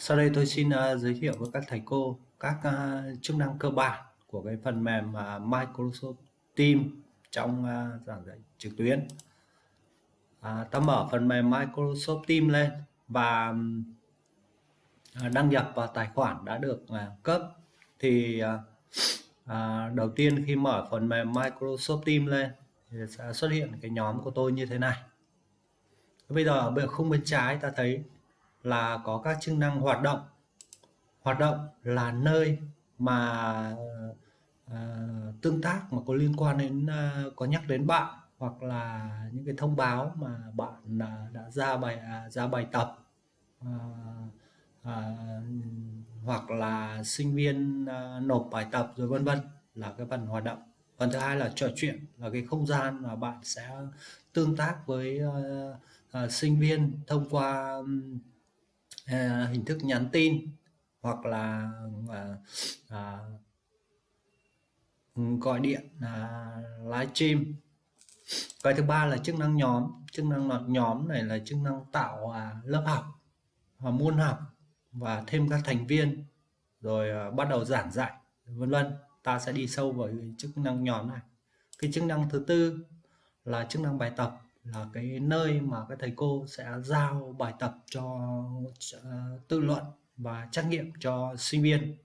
Sau đây tôi xin uh, giới thiệu với các thầy cô các uh, chức năng cơ bản của cái phần mềm uh, Microsoft Teams trong uh, giảng dạy trực tuyến. À, ta mở phần mềm Microsoft Teams lên và uh, đăng nhập vào tài khoản đã được uh, cấp thì uh, uh, đầu tiên khi mở phần mềm Microsoft Teams lên thì sẽ xuất hiện cái nhóm của tôi như thế này. Bây giờ ở khung bên trái ta thấy là có các chức năng hoạt động. Hoạt động là nơi mà uh, tương tác mà có liên quan đến uh, có nhắc đến bạn hoặc là những cái thông báo mà bạn uh, đã ra bài uh, ra bài tập. Uh, uh, hoặc là sinh viên uh, nộp bài tập rồi vân vân là cái phần hoạt động. Phần thứ hai là trò chuyện là cái không gian mà bạn sẽ tương tác với uh, uh, sinh viên thông qua um, Ờ, hình thức nhắn tin hoặc là à, à, gọi điện à, live stream. Cái thứ ba là chức năng nhóm. Chức năng nhóm này là chức năng tạo à, lớp học và môn học và thêm các thành viên rồi à, bắt đầu giảng dạy vân vân. Ta sẽ đi sâu vào chức năng nhóm này. Cái chức năng thứ tư là chức năng bài tập là cái nơi mà các thầy cô sẽ giao bài tập cho ờ, uh, tự luận và trắc nghiệm cho sinh viên.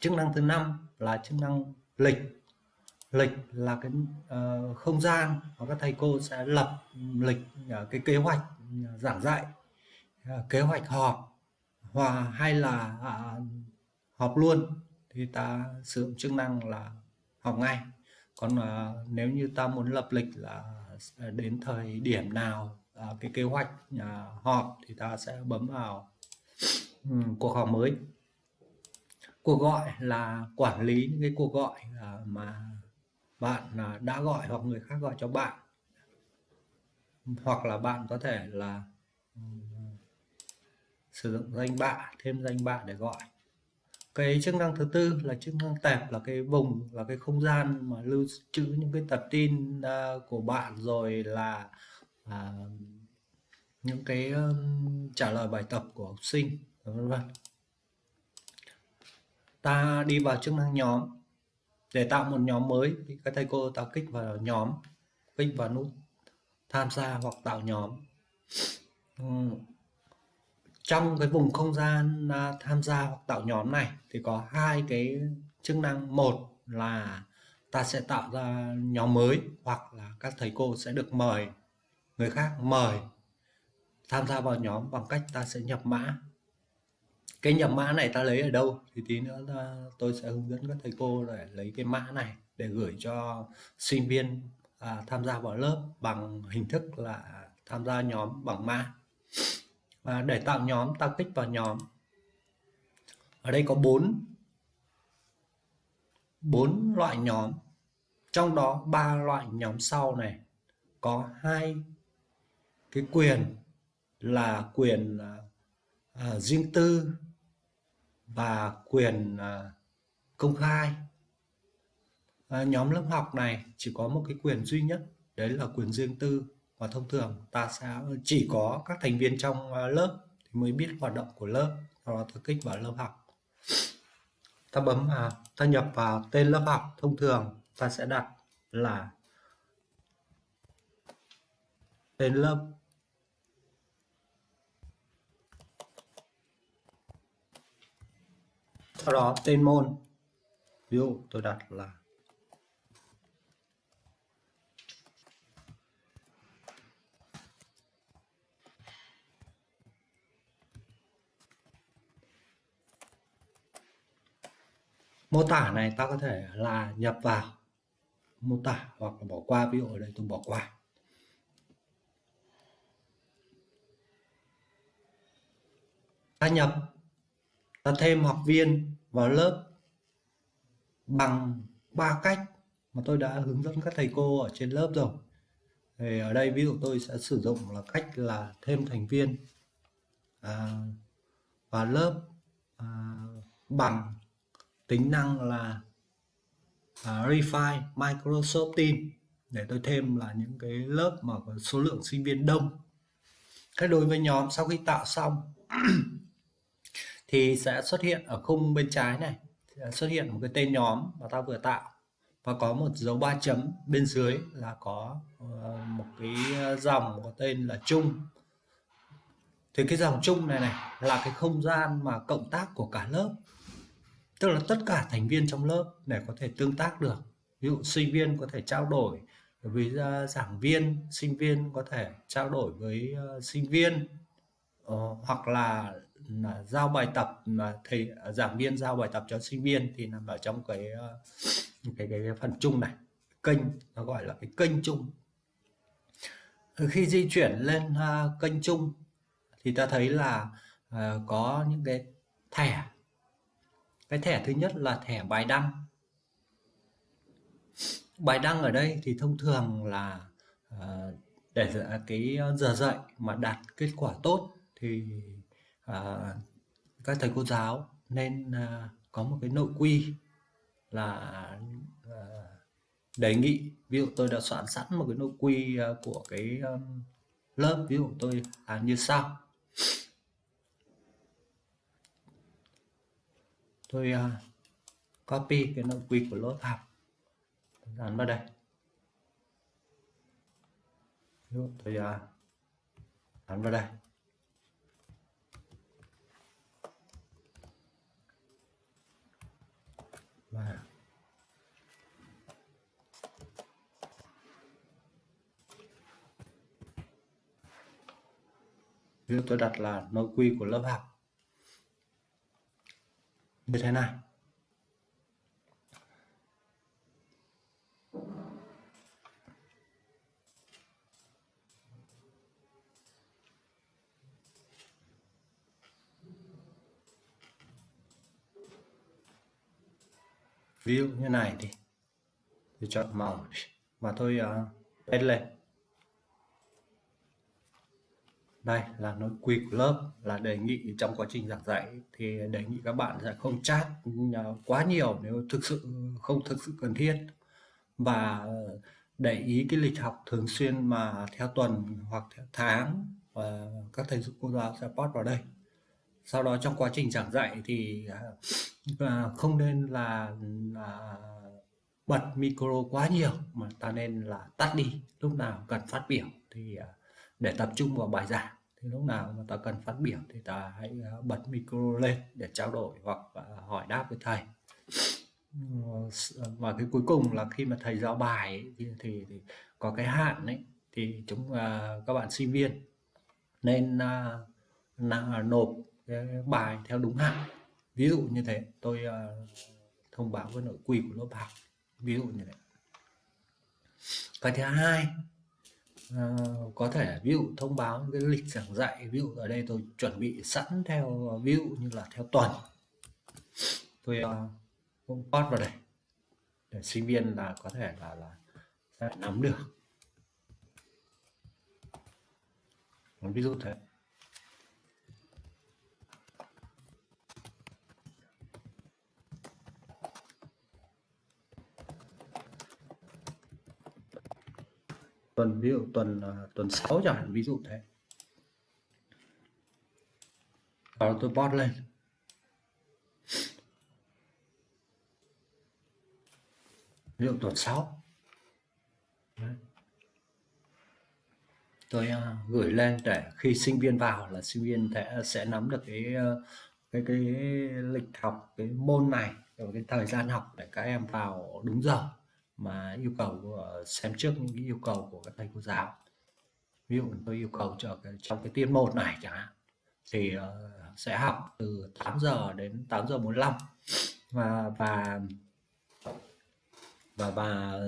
Chức năng thứ năm là chức năng lịch. Lịch là cái uh, không gian mà các thầy cô sẽ lập lịch uh, cái kế hoạch giảng dạy uh, kế hoạch họp hoặc hay là uh, họp luôn thì ta sử dụng chức năng là học ngay. Còn uh, nếu như ta muốn lập lịch là Ờ, đến thời điểm nào à, cái kế hoạch à, họp thì ta sẽ bấm vào um, cuộc họp mới. Cuộc gọi là quản lý những cái cuộc gọi à, mà bạn đã gọi hoặc người khác gọi cho bạn. Hoặc là bạn có thể là um, sử dụng danh bạ thêm danh bạ để gọi cái chức năng thứ tư là chức năng tệp là cái vùng là cái không gian mà lưu trữ những cái tập tin uh, của bạn rồi là uh, những cái um, trả lời bài tập của học sinh vân vân. Ta đi vào chức năng nhóm để tạo một nhóm mới. Thì các thầy cô ta kích vào nhóm kích vào nút tham gia hoặc tạo nhóm trong cái vùng không gian à, tham gia hoặc tạo nhóm này thì có hai cái chức năng. Một là ta sẽ tạo ra nhóm mới hoặc là các thầy cô sẽ được mời người khác mời tham gia vào nhóm bằng cách ta sẽ nhập mã. Cái nhập mã này ta lấy ở đâu thì tí nữa ta, tôi sẽ hướng dẫn các thầy cô để lấy cái mã này để gửi cho sinh viên à, tham gia vào lớp bằng hình thức là tham gia nhóm bằng mã và để tạo nhóm ta kích vào nhóm. Ở đây có bốn bốn loại nhóm. Trong đó ba loại nhóm sau này. Có hai cái quyền là quyền uh, riêng tư và quyền uh, công khai. Uh, nhóm lớp học này chỉ có một cái quyền duy nhất đấy là quyền riêng tư và thông thường ta sẽ chỉ có các thành viên trong ờ, lớp thì mới biết hoạt động của lớp. Sau đó ta kích vào lớp học. Ta bấm vào ta nhập vào tên lớp học. Thông thường ta sẽ đặt là tên lớp sau đó tên môn. Ví dụ tôi đặt là mô tả này ta có thể là nhập vào mô tả hoặc là bỏ qua. Ví dụ ở đây tôi bỏ qua. Ta nhập ta thêm học viên vào lớp bằng ba cách mà tôi đã hướng dẫn các thầy cô ở trên lớp rồi. Thì ở đây ví dụ tôi sẽ sử dụng là cách là thêm thành viên à, vào lớp à, bằng tính năng là à, uh, Refine Microsoft Teams. Để tôi thêm là những cái lớp mà có số lượng sinh viên đông. Thế đối với nhóm sau khi tạo xong thì sẽ xuất hiện ở khung bên trái này. Xuất hiện một cái tên nhóm mà ta vừa tạo. Và có một dấu ba chấm bên dưới là có ờ, một cái dòng có tên là chung. Thì cái dòng chung này này là cái không gian mà cộng tác của cả lớp tức là tất cả thành viên trong lớp để có thể tương tác được. Ví dụ sinh viên có thể trao đổi với à, giảng viên sinh viên có thể trao đổi với uh, sinh viên uh, hoặc là, là giao bài tập mà thầy à, giảng viên giao bài tập cho sinh viên thì nằm ở trong cái uh, cái, cái, cái phần chung này. Kênh nó gọi là cái kênh chung. Khi di chuyển lên uh, kênh chung thì ta thấy là uh, có những cái thẻ cái thẻ thứ nhất là thẻ bài đăng. Bài đăng ở đây thì thông thường là uh, để cái giờ dạy mà đạt kết quả tốt thì uh, các thầy cô giáo nên uh, có một cái nội quy là uh, đề nghị. Ví dụ tôi đã soạn sẵn một cái nội quy uh, của cái um, lớp ví dụ tôi làm như sau. Tôi uh, copy cái nội quy của lớp học dán vào đây. Ví tôi uh, dán vào đây. Và ví dụ tôi đặt là nội quy của lớp học như thế này ví dụ như này thì tôi chọn màu mà tôi uh, à, lên. Đây là nội quy của lớp là đề nghị trong quá trình giảng dạy thì đề nghị các bạn sẽ không chat quá nhiều nếu thực sự không thực sự cần thiết. Và để ý cái lịch học thường xuyên mà theo tuần hoặc theo tháng và các thầy cô giáo sẽ post vào đây. Sau đó trong quá trình giảng dạy thì ờ, không nên là, là bật micro quá nhiều mà ta nên là tắt đi lúc nào cần phát biểu thì ờ, để tập trung vào bài giảng. Thì lúc nào mà ta cần phát biểu thì ta hãy à, bật micro lên để trao đổi hoặc à, hỏi đáp với thầy. Ờ, và cái cuối cùng là khi mà thầy giao bài ấy, thì, thì, thì có cái hạn ấy thì chúng uh, các bạn sinh viên nên uh, nộp cái bài theo đúng hạn. Ví dụ như thế tôi uh, thông báo với nội quy của lớp học. Ví dụ như thế. Cái thứ hai Ờ, có thể ví dụ thông báo cái lịch giảng dạy ví dụ ở đây tôi chuẩn bị sẵn theo ờ, ví dụ như là theo tuần. Tôi uh, cũng post vào đây để sinh viên là có thể là là sẽ nắm được. Ví dụ thế. Tuần ví dụ tuần uh, tuần 6 chẳng hạn ví dụ thế. Và tôi post lên. Ví dụ tuần 6 Đấy. tôi uh, gửi lên để khi sinh viên vào là sinh viên sẽ sẽ nắm được cái uh, cái cái lịch học cái môn này rồi cái thời gian học để các em vào đúng giờ mà yêu cầu ờ, xem trước những cái yêu cầu của các thầy cô giáo. Ví dụ tôi yêu cầu cho cái, trong cái tiết một này chẳng hạn thì uh, sẽ học từ 8 giờ đến 8 giờ 45 và và và và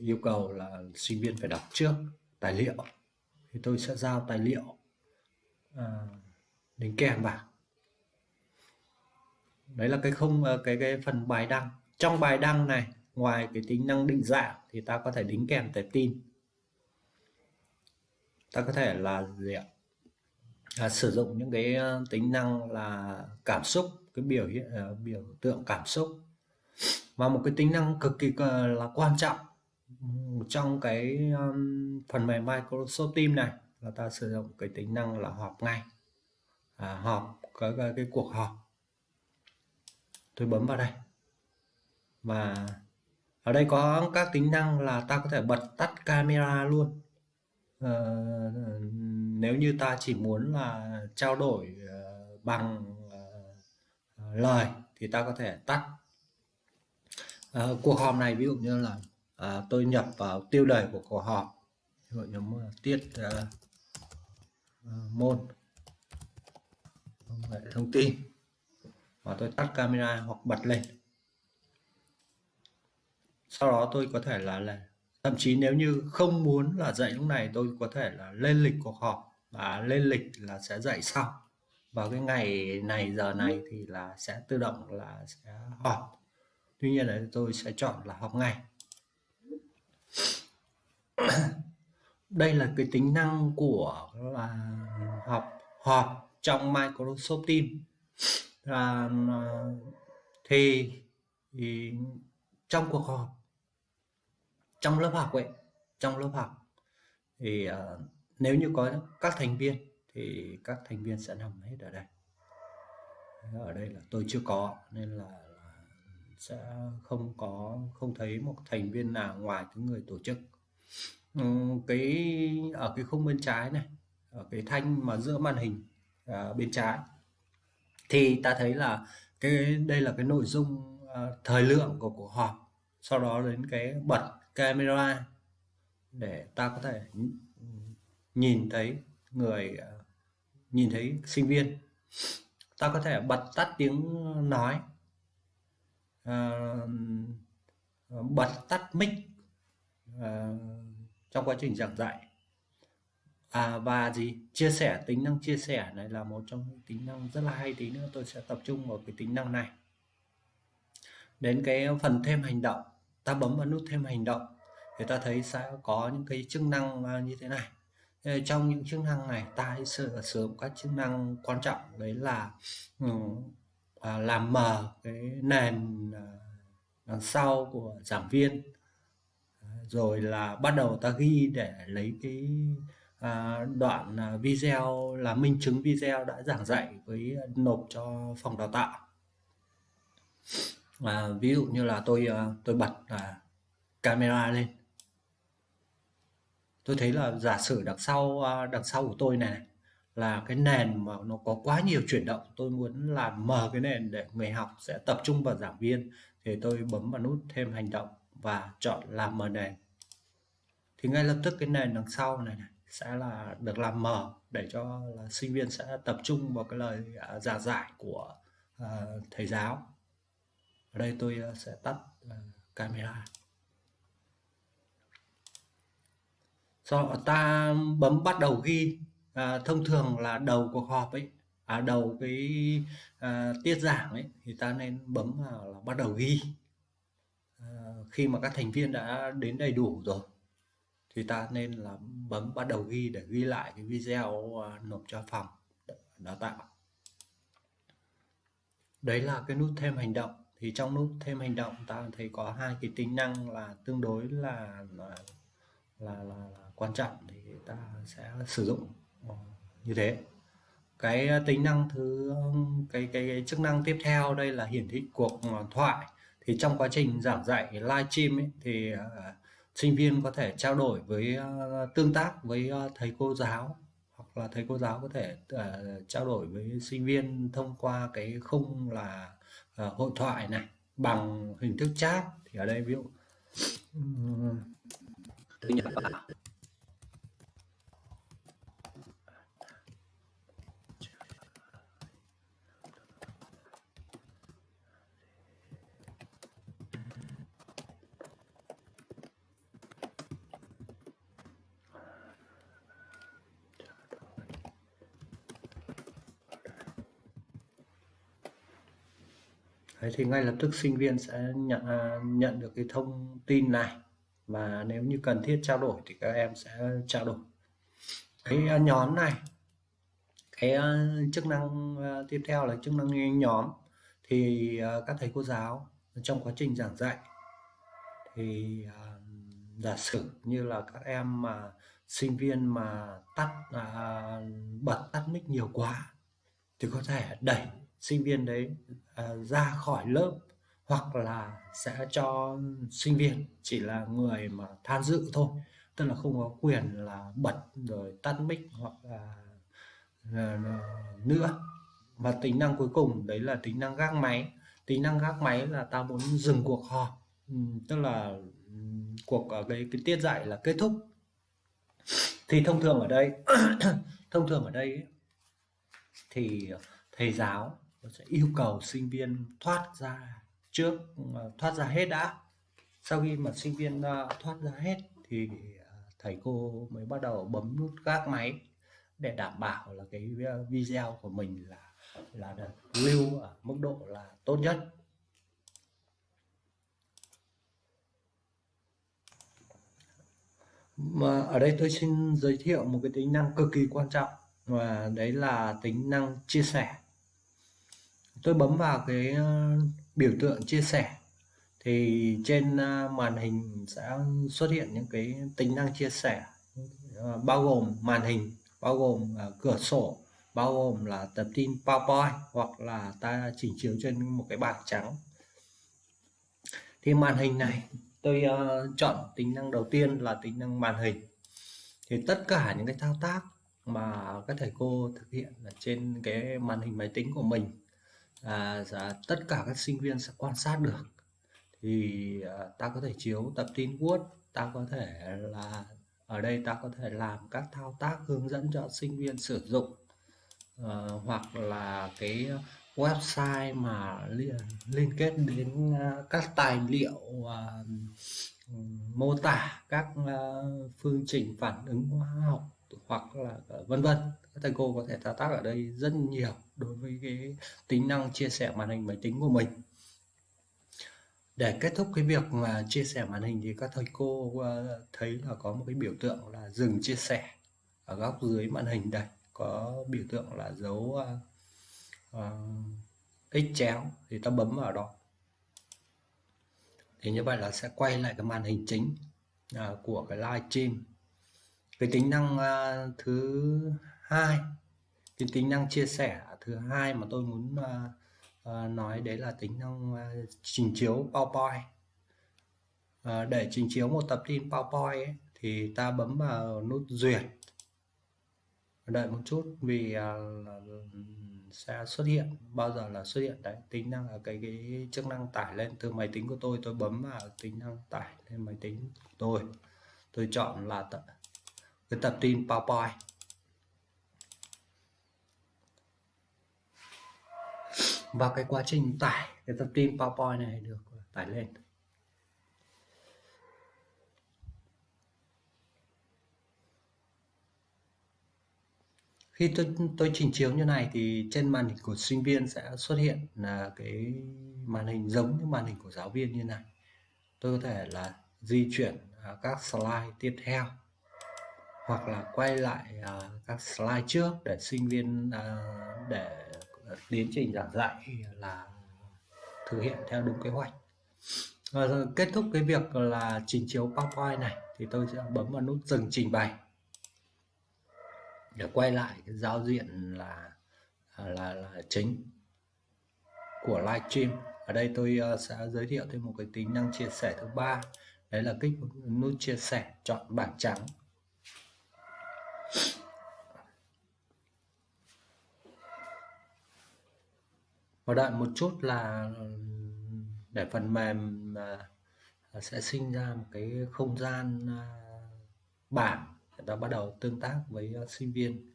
yêu cầu là sinh viên phải đọc trước tài liệu. Thì tôi sẽ giao tài liệu uh, đính kèm vào. Đấy là cái không ờ, cái cái phần bài đăng. Trong bài đăng này ngoài cái tính năng định dạng thì ta có thể đính kèm tệp tin. Ta có thể là gì ạ? À, sử dụng những cái ờ, tính năng là cảm xúc cái biểu hiện uh, biểu tượng cảm xúc. Và một cái tính năng cực kỳ ờ, là quan trọng trong cái um, phần mềm Microsoft Teams này là ta sử dụng cái tính năng là họp ngay. À, họp cái, cái, cái cuộc họp. Tôi bấm vào đây. Và ở đây có các tính năng là ta có thể bật tắt camera luôn. À, nếu như ta chỉ muốn là trao đổi uh, bằng uh, lời thì ta có thể tắt. À, cuộc họp này ví dụ như là à, tôi nhập vào tiêu đề của cuộc họp. Ví dụ như tiết uh, môn công nghệ thông tin. Và tôi tắt camera hoặc bật lên sau đó tôi có thể là, là thậm chí nếu như không muốn là dạy lúc này tôi có thể là lên lịch cuộc họp và lên lịch là sẽ dạy sau. Vào cái ngày này giờ này thì là sẽ tự động là sẽ họp. Tuy nhiên là tôi sẽ chọn là họp ngày đây là cái tính năng của là họp họp trong Microsoft Teams. À, thì, thì trong cuộc họp trong lớp học ấy trong lớp học. Thì uh, nếu như có các thành viên thì các thành viên sẽ nằm hết ở đây. Ở đây là tôi chưa có nên là, là sẽ không có không thấy một thành viên nào ngoài cái người tổ chức. Ừ, cái ở cái khung bên trái này ở cái thanh mà giữa màn hình à, bên trái thì ta thấy là cái đây là cái nội dung à, thời lượng của cuộc họp. Sau đó đến cái bật camera để ta có thể nhìn thấy người à, nhìn thấy sinh viên. Ta có thể bật tắt tiếng nói à, bật tắt mic à, trong quá trình giảng dạy. À, và gì? Chia sẻ tính năng chia sẻ này là một trong những tính năng rất là hay tí nữa. Tôi sẽ tập trung vào cái tính năng này. Đến cái phần thêm hành động ta bấm vào nút thêm hành động thì ta thấy sẽ có những cái chức năng à, như thế này. Trong những chức năng này ta hãy sử dụng các chức năng quan trọng, đấy là ừ, à, làm mờ cái nền à, đằng sau của giảng viên. Rồi là bắt đầu ta ghi để lấy cái đoạn video là minh chứng video đã giảng dạy với nộp cho phòng đào tạo à, ví dụ như là tôi ờ, tôi bật à, camera lên. Tôi thấy là giả sử đằng sau ờ, đằng sau của tôi này, là cái nền mà nó có quá nhiều chuyển động tôi muốn làm mờ cái nền để người học sẽ tập trung vào giảng viên thì tôi bấm vào nút thêm hành động và chọn làm mờ nền. Thì ngay lập tức cái nền đằng sau này, này sẽ là được làm mờ để cho là sinh viên sẽ tập trung vào cái lời à, giảng giải của uh, thầy giáo ở đây tôi ờ, sẽ tắt ờ, camera. Sau ta bấm bắt đầu ghi à, thông thường là đầu cuộc họp ấy à, đầu cái à, tiết giảng ấy thì ta nên bấm vào là bắt đầu ghi. À, khi mà các thành viên đã đến đầy đủ rồi thì ta nên là bấm bắt đầu ghi để ghi lại cái video à, nộp cho phòng đào tạo. Đấy là cái nút thêm hành động thì trong nút thêm hành động ta thấy có hai cái tính năng là tương đối là là là, là, là quan trọng thì ta sẽ sử dụng ờ, như thế. Cái tính năng thứ cái, cái cái chức năng tiếp theo đây là hiển thị cuộc ờ, thoại. Thì trong quá trình giảng dạy live stream ấy, thì uh, sinh viên có thể trao đổi với uh, tương tác với uh, thầy cô giáo hoặc là thầy cô giáo có thể uh, trao đổi với sinh viên thông qua cái khung là uh, hội thoại này bằng hình thức chat thì ở đây ví dụ um, Đấy, thì ngay lập tức sinh viên sẽ nhận à, nhận được cái thông tin này. Và nếu như cần thiết trao đổi thì các em sẽ trao đổi. Cái à, nhóm này cái à, chức năng tiếp theo là chức năng nhóm. Thì các thầy cô giáo trong quá trình giảng dạy thì giả sử như là các em mà sinh viên mà tắt bật tắt mic nhiều quá thì có thể đẩy sinh viên đấy uh, ra khỏi lớp hoặc là sẽ cho sinh viên chỉ là người mà tham dự thôi. Tức là không có quyền là bật rồi tắt mic hoặc là, là, là nữa. Và tính năng cuối cùng đấy là tính năng gác máy. Tính năng gác máy là ta muốn dừng cuộc họp. Ừ, tức là ừ, cuộc à, cái cái tiết dạy là kết thúc. Thì thông thường ở đây thông thường ở đây thì thầy giáo sẽ yêu cầu sinh viên thoát ra trước ờ, thoát ra hết đã. Sau khi mà sinh viên ờ, thoát ra hết thì ờ, thầy cô mới bắt đầu bấm nút gác máy để đảm bảo là cái video của mình là là được lưu ở mức độ là tốt nhất. Mà ở đây tôi xin giới thiệu một cái tính năng cực kỳ quan trọng, và đấy là tính năng chia sẻ tôi bấm vào cái ờ, biểu tượng chia sẻ. Thì trên ờ, màn hình sẽ xuất hiện những cái tính năng chia sẻ. Ờ, bao gồm màn hình bao gồm cửa sổ bao gồm là tập tin PowerPoint hoặc là ta chỉnh chiếu trên một cái bảng trắng. Thì màn hình này tôi uh, chọn tính năng đầu tiên là tính năng màn hình. Thì tất cả những cái thao tác mà các thầy cô thực hiện ở trên cái màn hình máy tính của mình à, dạ, tất cả các sinh viên sẽ quan sát được. Thì à, ta có thể chiếu tập tin Word ta có thể là ở đây ta có thể làm các thao tác hướng dẫn cho sinh viên sử dụng. À, hoặc là cái website mà liên, liên kết đến à, các tài liệu à, mô tả các à, phương trình phản ứng hóa học hoặc là ờ, vân vân. Các thầy cô có thể thao tác ở đây rất nhiều đối với cái tính năng chia sẻ màn hình máy tính của mình. Để kết thúc cái việc mà chia sẻ màn hình thì các thầy cô ờ, thấy là có một cái biểu tượng là dừng chia sẻ ở góc dưới màn hình đây. Có biểu tượng là dấu uh, uh, x chéo thì ta bấm vào đó. Thì như vậy là sẽ quay lại cái màn hình chính uh, của cái live stream cái tính năng uh, thứ hai cái tính năng chia sẻ thứ hai mà tôi muốn uh, uh, nói đấy là tính năng uh, trình chiếu PowerPoint. Uh, để trình chiếu một tập tin PowerPoint ấy, thì ta bấm vào nút duyệt. Đợi một chút vì uh, sẽ xuất hiện bao giờ là xuất hiện đấy. Tính năng là cái cái chức năng tải lên từ máy tính của tôi tôi bấm vào tính năng tải lên máy tính của tôi. Tôi chọn là tận cái tập tin PowerPoint. Và cái quá trình tải cái tập tin PowerPoint này được tải lên. Khi tôi tôi chỉnh chiếu như này thì trên màn hình của sinh viên sẽ xuất hiện là cái màn hình giống như màn hình của giáo viên như này. Tôi có thể là di chuyển à, các slide tiếp theo hoặc là quay lại uh, các slide trước để sinh viên uh, để tiến trình giảng dạy là thực hiện theo đúng kế hoạch. Và kết thúc cái việc là trình chiếu PowerPoint này thì tôi sẽ bấm vào nút dừng trình bày để quay lại cái giao diện là là là chính của livestream ở đây tôi ờ, sẽ giới thiệu thêm một cái tính năng chia sẻ thứ ba. Đấy là kích nút chia sẻ chọn bảng trắng và đợi một chút là để phần mềm à, sẽ sinh ra một cái không gian à, bảng để ta bắt đầu tương tác với à, sinh viên.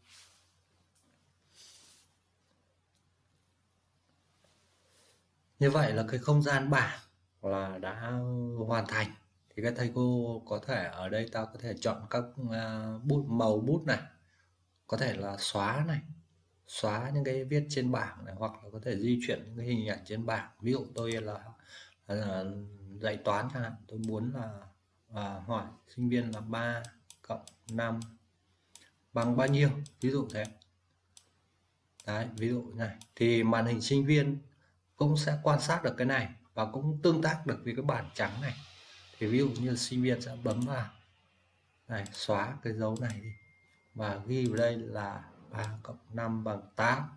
Như vậy là cái không gian bảng là đã hoàn thành thì các thầy cô có thể ở đây ta có thể chọn các à, bút màu bút này có thể là xóa này xóa những cái viết trên bảng này hoặc là có thể di chuyển những cái hình ảnh trên bảng. Ví dụ tôi là, là dạy toán chẳng hạn tôi muốn là à, hỏi sinh viên là 3 cộng 5 bằng bao nhiêu? Ví dụ thế. Đấy ví dụ này. Thì màn hình sinh viên cũng sẽ quan sát được cái này và cũng tương tác được với cái bảng trắng này thì ví dụ như sinh viên sẽ bấm vào. Này, xóa cái dấu này đi. Và ghi vào đây là 3 cộng 5 bằng 8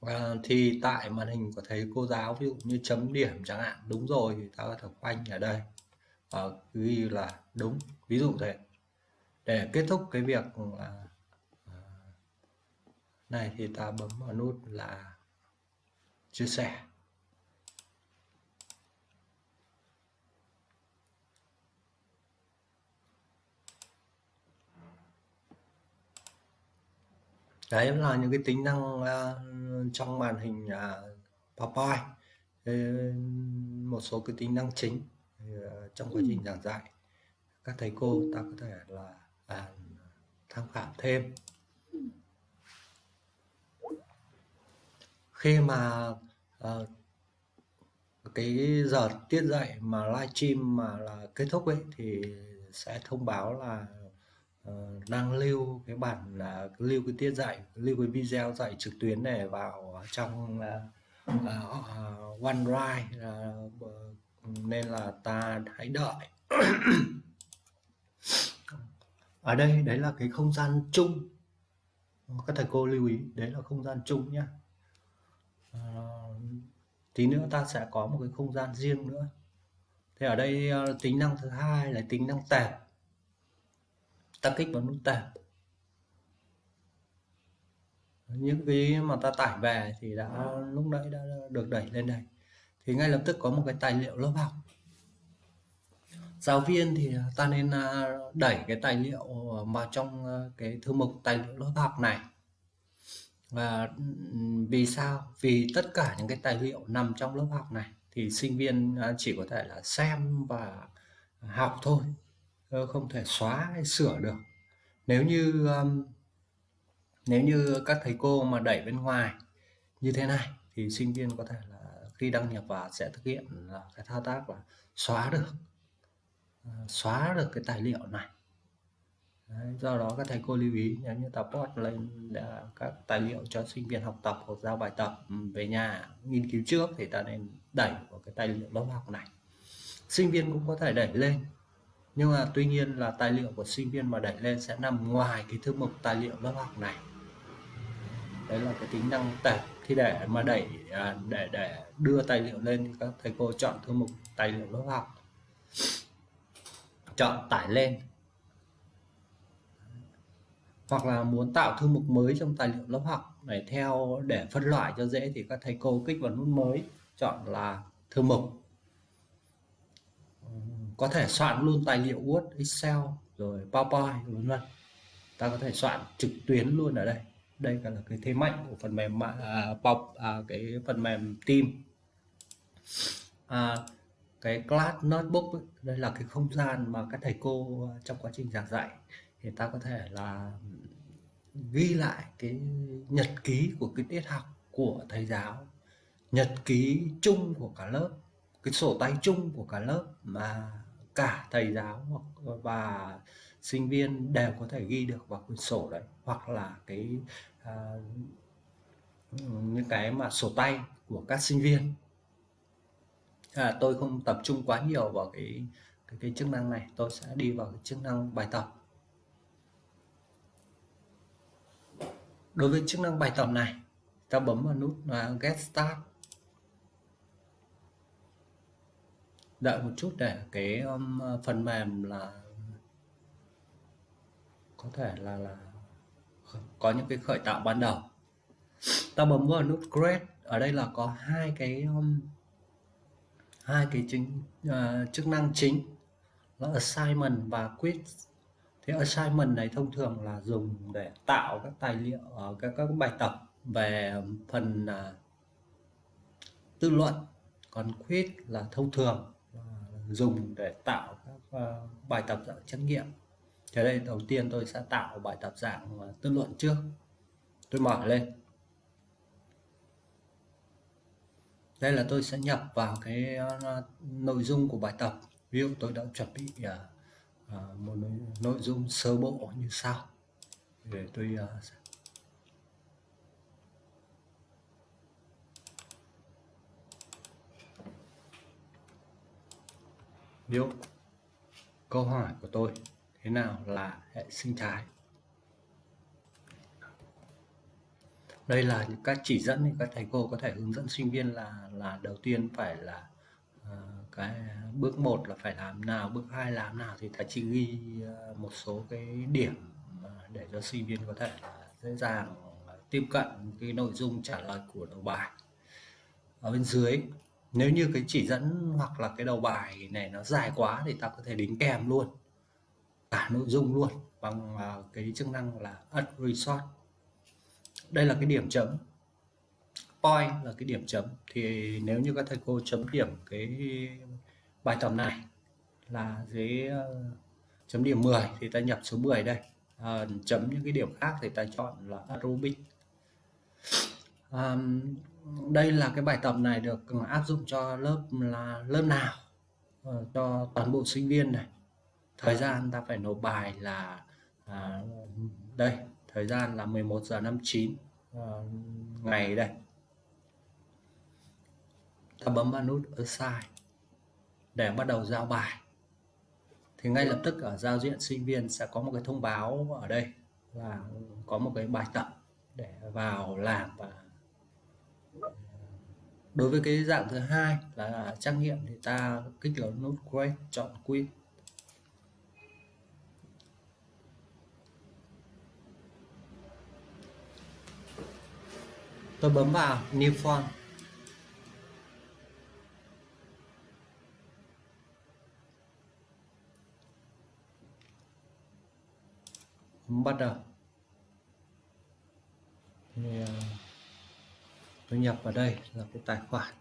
và thì tại màn hình có thấy cô giáo, ví dụ như chấm điểm chẳng hạn, đúng rồi thì ta có thể khoanh ở đây. Và ghi là đúng. Ví dụ thế. Để kết thúc cái việc là này thì ta bấm vào nút là chia sẻ. Đấy là những cái tính năng uh, trong màn hình uh, PowerPoint một số cái tính năng chính uh, trong quá trình giảng dạy. Các thầy cô ta có thể là à, tham khảo thêm. Khi mà uh, cái giờ tiết dạy mà livestream mà là kết thúc ấy thì sẽ thông báo là uh, đang lưu cái bản là uh, lưu cái tiết dạy lưu cái video dạy trực tuyến này vào trong uh, uh, OneDrive uh, nên là ta hãy đợi. Ở đây đấy là cái không gian chung. Các thầy cô lưu ý đấy là không gian chung nhé à, ờ, tí nữa ta sẽ có một cái không gian riêng nữa. Thì ở đây tính năng thứ hai là tính năng tệp ta kích vào nút tệp những cái mà ta tải về thì đã, lúc nãy đã được đẩy lên đây. Thì ngay lập tức có một cái tài liệu lớp học. Giáo viên thì ta nên à, đẩy cái tài liệu vào trong à, cái thư mục tài liệu lớp học này. Và vì sao? Vì tất cả những cái tài liệu nằm trong lớp học này thì sinh viên à, chỉ có thể là xem và học thôi không thể xóa hay sửa được. Nếu như nếu như các thầy cô mà đẩy bên ngoài như thế này thì sinh viên có thể là khi đăng nhập vào sẽ thực hiện là cái thao tác là xóa được ờ, xóa được cái tài liệu này. Đấy, do đó các thầy cô lưu ý nếu như tập post lên các tài liệu cho sinh viên học tập hoặc giao bài tập về nhà nghiên cứu trước thì ta nên đẩy vào cái tài liệu lớp học này. Sinh viên cũng có thể đẩy lên nhưng mà tuy nhiên là tài liệu của sinh viên mà đẩy lên sẽ nằm ngoài cái thư mục tài liệu lớp học này. Đấy là cái tính năng tệp thì để mà đẩy à, để để đưa tài liệu lên thì các thầy cô chọn thư mục tài liệu lớp học. Chọn tải lên. Hoặc là muốn tạo thư mục mới trong tài liệu lớp học để theo để phân loại cho dễ thì các thầy cô kích vào nút mới chọn là thư mục có thể soạn luôn tài liệu Word, Excel rồi PowerPoint vân vân. Ta có thể soạn trực tuyến luôn ở đây. Đây là cái thế mạnh của phần mềm à, bọc à, cái phần mềm team. À, cái class notebook ấy, đây là cái không gian mà các thầy cô à, trong quá trình giảng dạy. Thì ta có thể là ghi lại cái nhật ký của cái tiết học của thầy giáo nhật ký chung của cả lớp cái sổ tay chung của cả lớp mà cả thầy giáo hoặc và sinh viên đều có thể ghi được vào quyển sổ đấy hoặc là cái uh, những cái mà sổ tay của các sinh viên. À, tôi không tập trung quá nhiều vào cái cái, cái chức năng này tôi sẽ đi vào cái chức năng bài tập. Đối với chức năng bài tập này ta bấm vào nút uh, get start đợi một chút để cái um, phần mềm là có thể là là có những cái khởi tạo ban đầu. Ta bấm vào nút create. Ở đây là có hai cái um, hai cái chính uh, chức năng chính. Là assignment và quiz. Thế assignment này thông thường là dùng để tạo các tài liệu uh, các các bài tập về phần uh, tư luận. Còn quiz là thông thường dùng để tạo các ờ, bài tập dạng trắc nghiệm. Thế đây đầu tiên tôi sẽ tạo bài tập dạng ờ, tư luận trước. Tôi mở lên. Đây là tôi sẽ nhập vào cái ờ, nội dung của bài tập. Ví dụ tôi đã chuẩn bị một nội, dung sơ bộ như sau. Để tôi sẽ liệu câu hỏi của tôi thế nào là hệ sinh thái? Đây là những các chỉ dẫn thì các thầy cô có thể hướng dẫn sinh viên là là đầu tiên phải là uh, cái bước một là phải làm nào bước hai làm nào thì thầy chỉ ghi uh, một số cái điểm ờ, để cho sinh viên có thể dễ dàng tiếp cận cái nội dung trả lời của đầu bài. Ở bên dưới nếu như cái chỉ dẫn hoặc là cái đầu bài này nó dài quá thì ta có thể đính kèm luôn cả nội dung luôn bằng à, cái chức năng là add resort đây là cái điểm chấm. Point là cái điểm chấm. Thì nếu như các thầy cô chấm điểm cái bài tập này là dưới ờ, chấm điểm 10 thì ta nhập số 10 đây. À, chấm những cái điểm khác thì ta chọn là aerobic. À, đây là cái bài tập này được áp dụng cho lớp là lớp nào? À, cho toàn bộ sinh viên này. Thời gian ta phải nộp bài là à, đây thời gian là 11 giờ 59 à, ngày đây. Ta bấm vào nút assign để bắt đầu giao bài. Thì ngay lập tức ở giao diện sinh viên sẽ có một cái thông báo ở đây là có một cái bài tập để vào làm và đối với cái dạng thứ hai là trắc nghiệm thì ta kích vào nút quay chọn quy tôi bấm vào new form bắt đầu yeah tôi nhập vào đây là cái tài khoản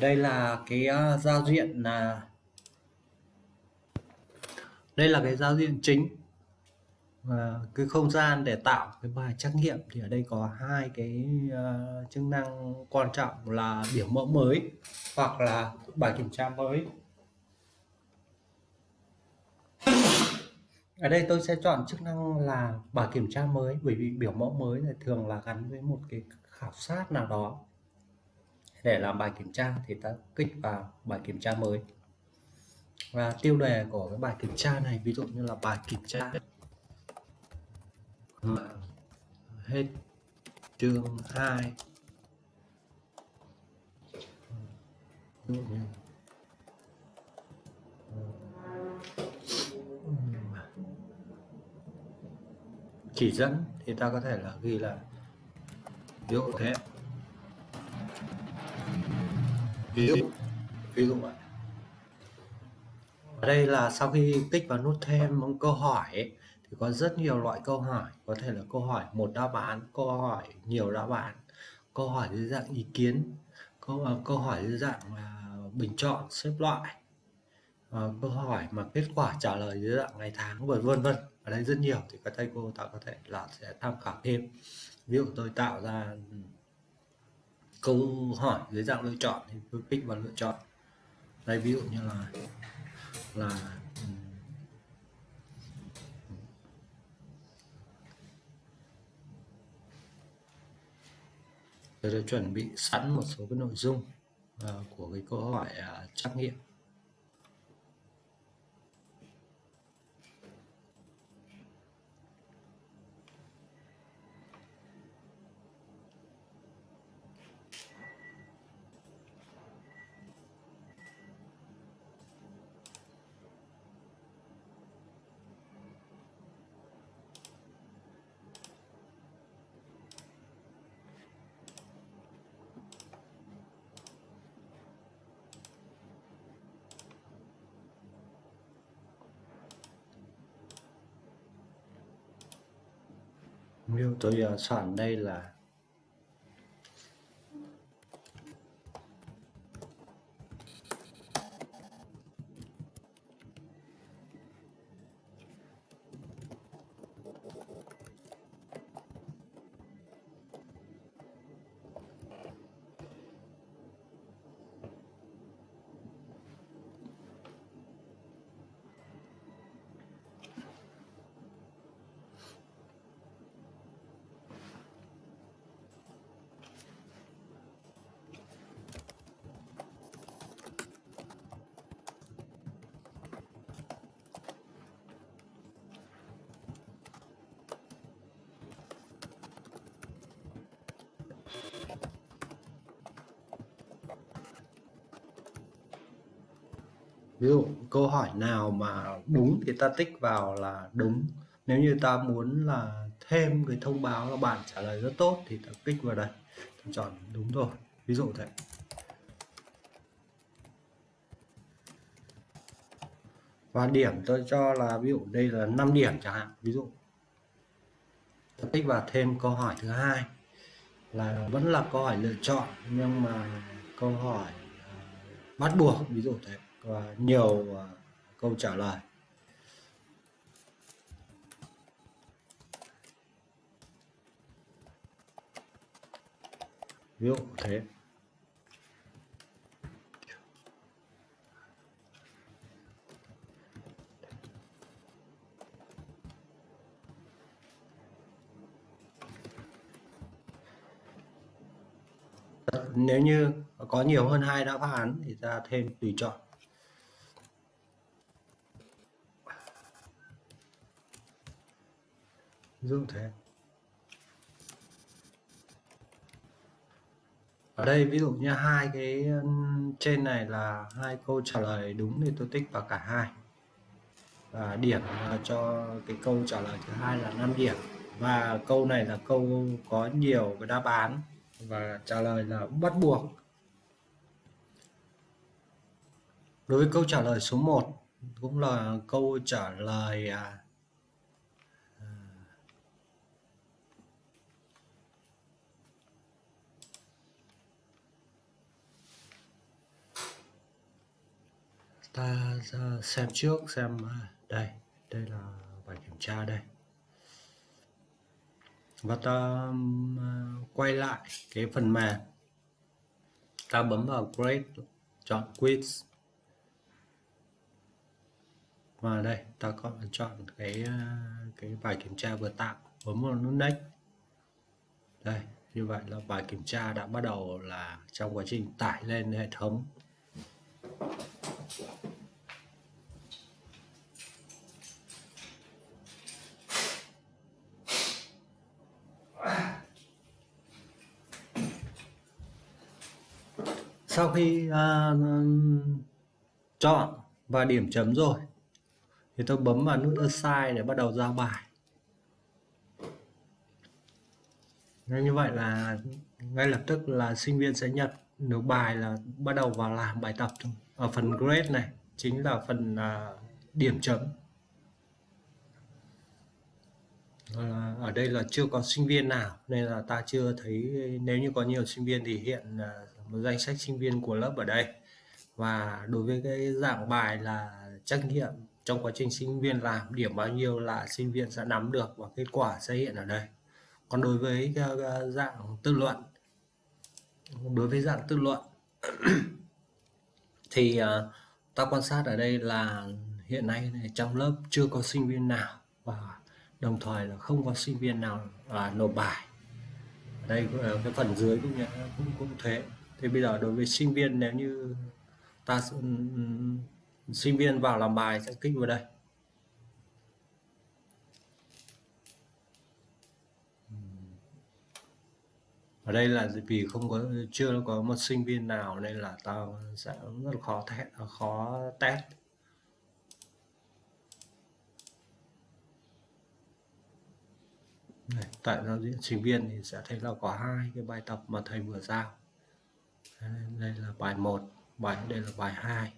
đây là cái uh, giao diện là đây là cái giao diện chính. Và cái không gian để tạo cái bài trắc nghiệm thì ở đây có hai cái uh, chức năng quan trọng là biểu mẫu mới hoặc là bài kiểm tra mới. Ở đây tôi sẽ chọn chức năng là bài kiểm tra mới bởi vì biểu mẫu mới là thường là gắn với một cái khảo sát nào đó để làm bài kiểm tra thì ta kích vào bài kiểm tra mới. Và tiêu đề của cái bài kiểm tra này, ví dụ như là bài kiểm tra. Hết chương 2 chỉ dẫn thì ta có thể là ghi là ví dụ thế ví dụ ví dụ vậy ở đây là sau khi kích vào nút thêm một câu hỏi ấy, thì có rất nhiều loại câu hỏi. Có thể là câu hỏi một đáp án câu hỏi nhiều đáp án câu hỏi dưới dạng ý kiến câu uh, câu hỏi dưới dạng uh, bình chọn xếp loại uh, câu hỏi mà kết quả trả lời dưới dạng ngày tháng vân vân vân. Ở đây rất nhiều thì các thầy cô ta có thể là sẽ tham khảo thêm. Ví dụ tôi tạo ra câu hỏi dưới dạng lựa chọn thì tôi kích vào lựa chọn. Đây ví dụ như là là tôi đã chuẩn bị sẵn một số cái nội dung uh, của cái câu hỏi uh, trắc nghiệm. Nếu tôi uh, soạn đây là ví dụ, câu hỏi nào mà đúng thì ta tích vào là đúng. Nếu như ta muốn là thêm cái thông báo là bạn trả lời rất tốt thì ta kích vào đây. Ta chọn đúng rồi. Ví dụ thế. Và điểm tôi cho là ví dụ đây là 5 điểm chẳng hạn. Ví dụ, ta tích vào thêm câu hỏi thứ hai là vẫn là câu hỏi lựa chọn, nhưng mà câu hỏi à, bắt buộc, ví dụ thế và nhiều à, câu trả lời. Ví dụ thế. Nếu như có nhiều hơn hai đáp án thì ta thêm tùy chọn. Ví dụ thế. Ở đây, ví dụ như hai cái trên này là hai câu trả lời đúng thì tôi tích vào cả hai. Và điểm ờ, cho cái câu trả lời thứ hai là 5 điểm. Và câu này là câu có nhiều cái đáp án và trả lời là bắt buộc. Đối với câu trả lời số 1 cũng là câu trả lời à, ta xem trước xem à, đây đây là bài kiểm tra đây. Và ta à, quay lại cái phần mềm. Ta bấm vào grade chọn quiz. Và đây, ta có chọn cái à, cái bài kiểm tra vừa tạo bấm vào nút next. Đây, như vậy là bài kiểm tra đã bắt đầu là trong quá trình tải lên hệ thống. Sau khi uh, chọn và điểm chấm rồi thì tôi bấm vào nút assign để bắt đầu giao bài. Nên như vậy là ngay lập tức là sinh viên sẽ nhận được bài là bắt đầu vào làm bài tập ở phần grade này chính là phần uh, điểm chấm. Ở đây là chưa có sinh viên nào nên là ta chưa thấy nếu như có nhiều sinh viên thì hiện uh, danh sách sinh viên của lớp ở đây. Và đối với cái dạng bài là trắc nghiệm trong quá trình sinh viên làm, điểm bao nhiêu là sinh viên sẽ nắm được và kết quả sẽ hiện ở đây. Còn đối với dạng tự luận, đối với dạng tự luận, thì ờ, ta quan sát ở đây là hiện nay trong lớp chưa có sinh viên nào và đồng thời là không có sinh viên nào là nộp bài. Ở đây ờ, cái phần dưới cũng cũng cũng thế thì bây giờ đối với sinh viên nếu như ta ừ, ừ, sinh viên vào làm bài sẽ kích vào đây. Ở đây là vì không có chưa có một sinh viên nào nên là tao sẽ rất là khó test khó test. Này, tại giao diện sinh viên thì sẽ thấy là có hai cái bài tập mà thầy vừa giao đây là bài 1 bài đây là bài 2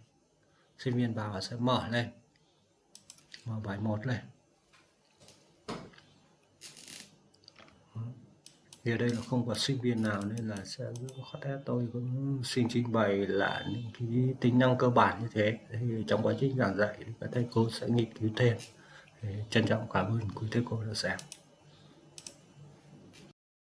sinh viên vào sẽ mở lên. Mở bài 1 lên. Thì ở đây là không có sinh viên nào nên là sẽ rất khó tôi cũng xin trình bày là những cái tính năng cơ bản như thế. Thì trong quá trình giảng dạy thì các thầy cô sẽ nghiên cứu thêm. Trân trọng cảm ơn quý thầy cô đã xem.